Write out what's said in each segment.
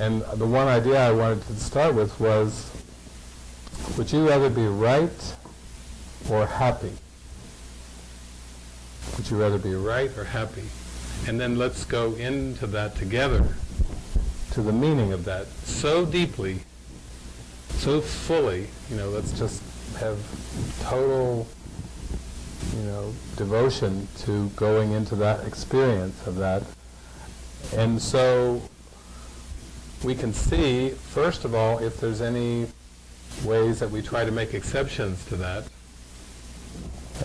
And the one idea I wanted to start with was, would you rather be right or happy? Would you rather be right or happy? And then let's go into that together, to the meaning of that so deeply, so fully. You know, let's just have total, you know, devotion to going into that experience of that. And so we can see, first of all, if there's any ways that we try to make exceptions to that.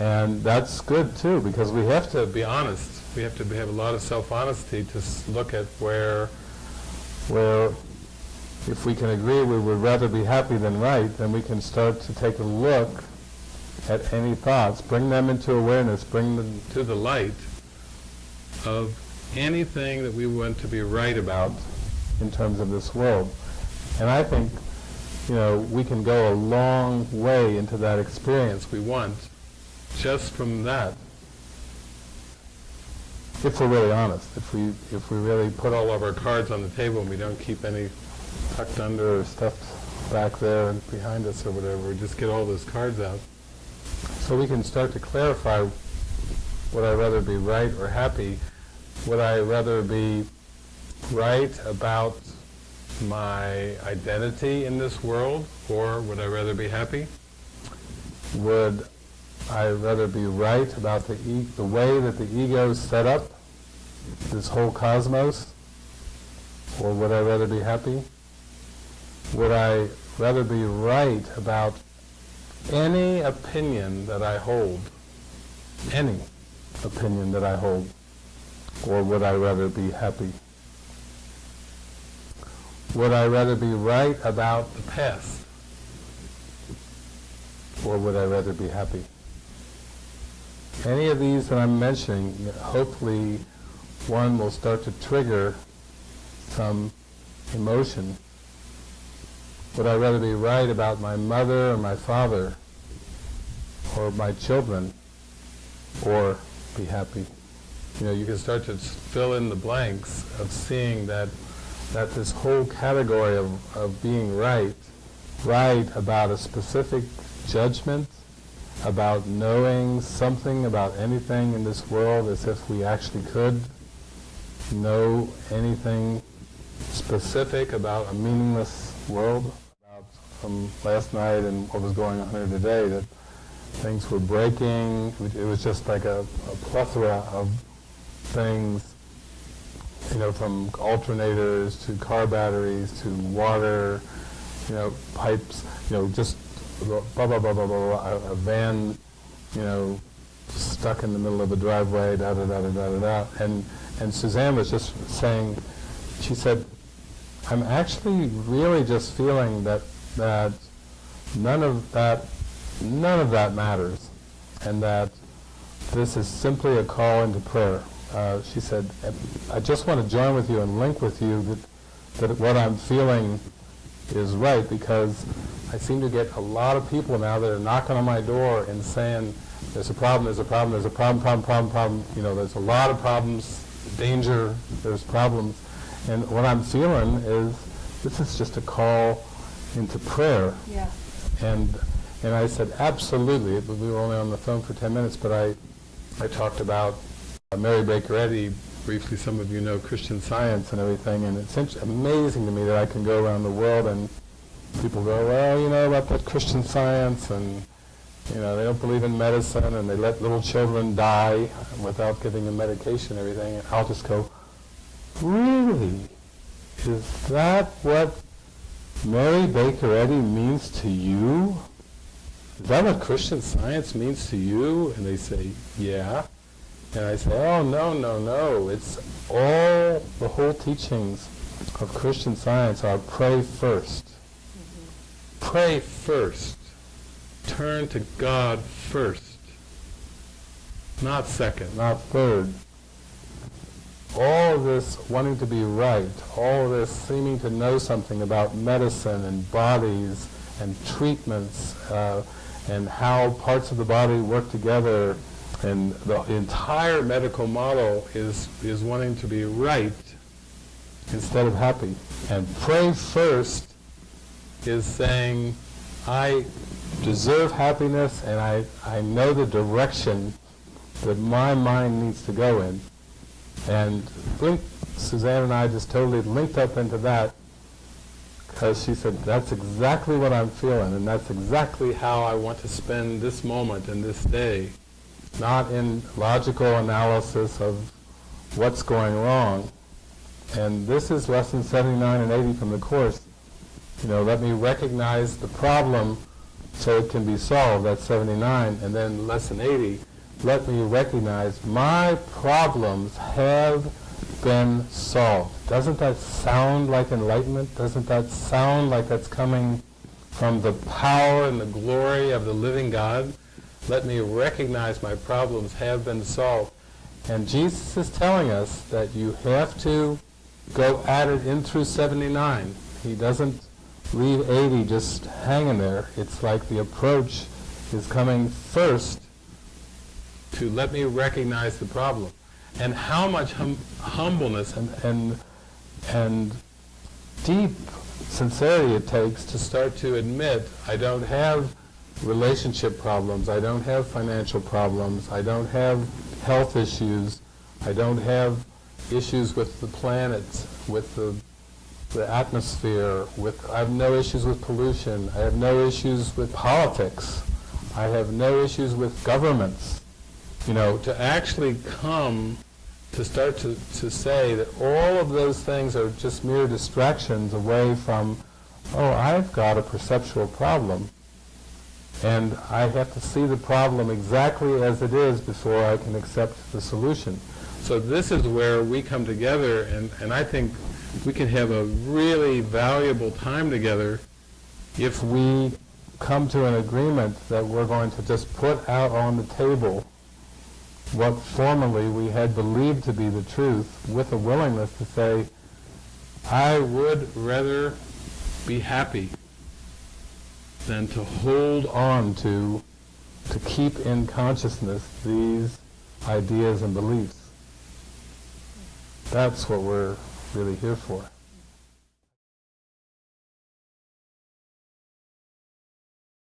And that's good too, because we have to be honest. We have to have a lot of self-honesty to look at where, where if we can agree we would rather be happy than right, then we can start to take a look at any thoughts, bring them into awareness, bring them to the light of anything that we want to be right about in terms of this world. And I think, you know, we can go a long way into that experience we want just from that. If we're really honest, if we if we really put all of our cards on the table and we don't keep any tucked under or stuffed back there and behind us or whatever, we just get all those cards out. So we can start to clarify would I rather be right or happy? Would I rather be right about my identity in this world, or would I rather be happy? Would I rather be right about the, e the way that the ego is set up, this whole cosmos, or would I rather be happy? Would I rather be right about any opinion that I hold, any opinion that I hold, or would I rather be happy? Would I rather be right about the past? Or would I rather be happy? Any of these that I'm mentioning, hopefully one will start to trigger some emotion. Would I rather be right about my mother or my father or my children or be happy? You know, you can start to fill in the blanks of seeing that that this whole category of, of being right, right about a specific judgment, about knowing something about anything in this world as if we actually could know anything specific about a meaningless world, about from last night and what was going on here today, that things were breaking, it was just like a, a plethora of things you know, from alternators to car batteries to water, you know, pipes, you know, just blah, blah, blah, blah, blah, blah, a, a van, you know, stuck in the middle of a driveway, da, da, da, da, da, da, da. And, and Suzanne was just saying, she said, I'm actually really just feeling that, that none of that, none of that matters, and that this is simply a call into prayer. Uh, she said, I just want to join with you and link with you that, that what I'm feeling is right because I seem to get a lot of people now that are knocking on my door and saying, there's a problem, there's a problem, there's a problem, problem, problem, problem. You know, there's a lot of problems, danger, there's problems. And what I'm feeling is this is just a call into prayer. Yeah. And and I said, absolutely. We were only on the phone for 10 minutes, but I, I talked about Mary Baker Eddy, briefly some of you know Christian Science and everything, and it's amazing to me that I can go around the world and people go, well, you know about that Christian Science, and you know they don't believe in medicine, and they let little children die without giving them medication and everything, and I'll just go, really? Is that what Mary Baker Eddy means to you? Is that what Christian Science means to you? And they say, yeah. And I say, oh, no, no, no. It's all the whole teachings of Christian science are pray 1st mm -hmm. Pray first. Turn to God first. Not second, not third. All this wanting to be right, all this seeming to know something about medicine and bodies and treatments uh, and how parts of the body work together and the entire medical model is, is wanting to be right instead of happy. And pray first is saying, I deserve happiness and I, I know the direction that my mind needs to go in. And link, Suzanne and I just totally linked up into that because she said, that's exactly what I'm feeling and that's exactly how I want to spend this moment and this day. Not in logical analysis of what's going wrong. And this is lesson 79 and 80 from the Course. You know, let me recognize the problem so it can be solved, that's 79. And then lesson 80, let me recognize my problems have been solved. Doesn't that sound like enlightenment? Doesn't that sound like that's coming from the power and the glory of the living God? Let me recognize my problems have been solved. And Jesus is telling us that you have to go at it in through 79. He doesn't leave 80 just hanging there. It's like the approach is coming first to let me recognize the problem. And how much hum humbleness and, and, and deep sincerity it takes to start to admit I don't have relationship problems, I don't have financial problems, I don't have health issues, I don't have issues with the planet, with the, the atmosphere, with, I have no issues with pollution, I have no issues with politics, I have no issues with governments. You know, to actually come to start to, to say that all of those things are just mere distractions away from, oh, I've got a perceptual problem, and I have to see the problem exactly as it is before I can accept the solution. So this is where we come together, and, and I think we can have a really valuable time together if we come to an agreement that we're going to just put out on the table what formerly we had believed to be the truth with a willingness to say, I would rather be happy than to hold on to, to keep in consciousness these ideas and beliefs. That's what we're really here for.